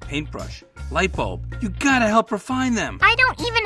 paintbrush, light bulb. You gotta help refine them. I don't even.